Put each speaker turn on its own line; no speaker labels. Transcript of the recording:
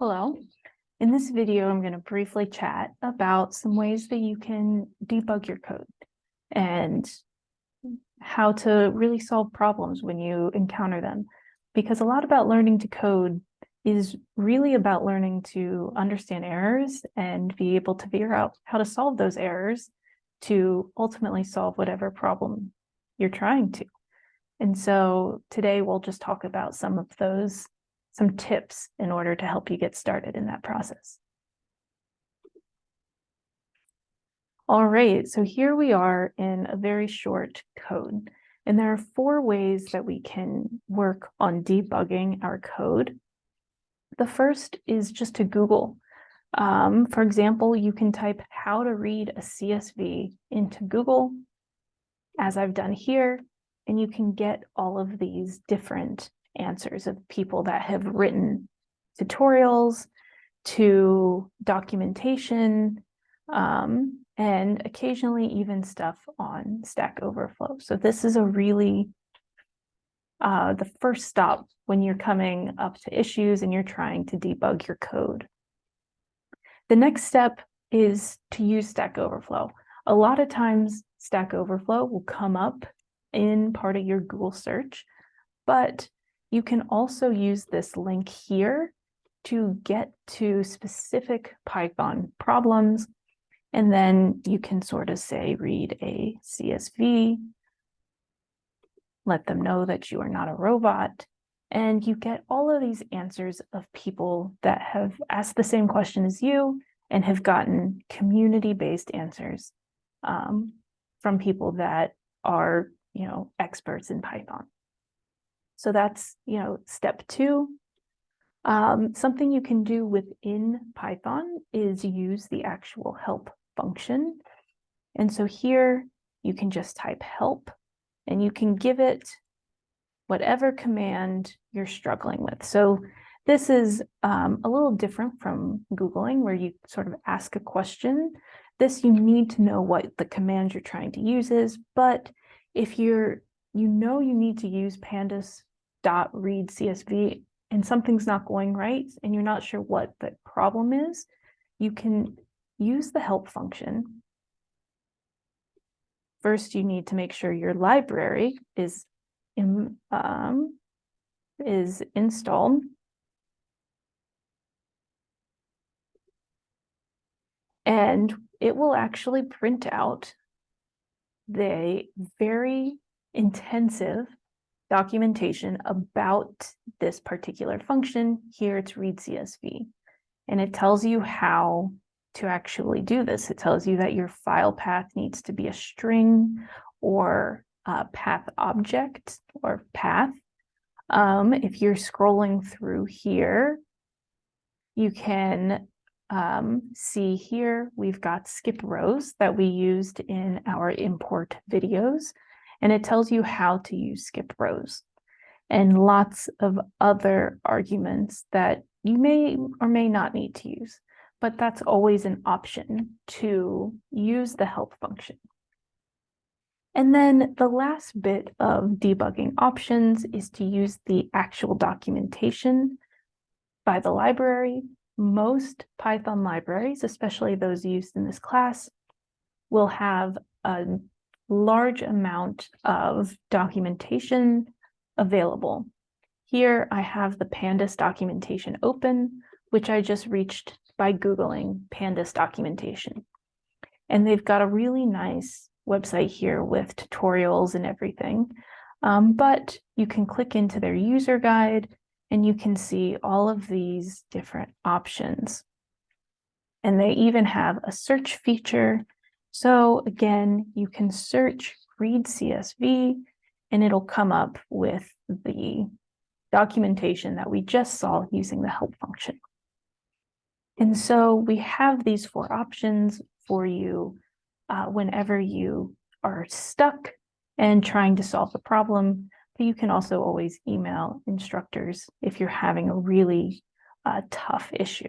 Hello. In this video, I'm going to briefly chat about some ways that you can debug your code and how to really solve problems when you encounter them. Because a lot about learning to code is really about learning to understand errors and be able to figure out how to solve those errors to ultimately solve whatever problem you're trying to. And so today we'll just talk about some of those some tips in order to help you get started in that process. All right, so here we are in a very short code. And there are four ways that we can work on debugging our code. The first is just to Google. Um, for example, you can type how to read a CSV into Google, as I've done here, and you can get all of these different answers of people that have written tutorials to documentation um, and occasionally even stuff on Stack Overflow. So this is a really uh, the first stop when you're coming up to issues and you're trying to debug your code. The next step is to use Stack Overflow. A lot of times Stack Overflow will come up in part of your Google search, but you can also use this link here to get to specific Python problems. And then you can sort of say, read a CSV, let them know that you are not a robot. And you get all of these answers of people that have asked the same question as you and have gotten community-based answers um, from people that are, you know, experts in Python. So that's, you know, step two. Um, something you can do within Python is use the actual help function. And so here you can just type help and you can give it whatever command you're struggling with. So this is um, a little different from Googling where you sort of ask a question. This you need to know what the command you're trying to use is, but if you're you know you need to use pandas dot read CSV and something's not going right and you're not sure what the problem is, you can use the help function. First, you need to make sure your library is in, um, is installed. And it will actually print out the very intensive documentation about this particular function. Here it's read CSV. And it tells you how to actually do this. It tells you that your file path needs to be a string or a path object or path. Um, if you're scrolling through here, you can um, see here, we've got skip rows that we used in our import videos and it tells you how to use skip rows and lots of other arguments that you may or may not need to use, but that's always an option to use the help function. And then the last bit of debugging options is to use the actual documentation by the library. Most Python libraries, especially those used in this class, will have a large amount of documentation available. Here I have the pandas documentation open, which I just reached by Googling pandas documentation. And they've got a really nice website here with tutorials and everything. Um, but you can click into their user guide and you can see all of these different options. And they even have a search feature so again, you can search read CSV and it'll come up with the documentation that we just saw using the help function. And so we have these four options for you uh, whenever you are stuck and trying to solve the problem. But you can also always email instructors if you're having a really uh, tough issue.